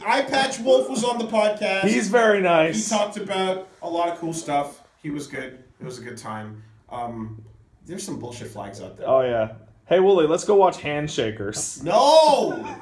Eye Patch Wolf was on the podcast. He's very nice. he talked about a lot of cool stuff. He was good. It was a good time. Um, there's some bullshit flags out there. Oh yeah. Hey Wooly, let's go watch Handshakers. No!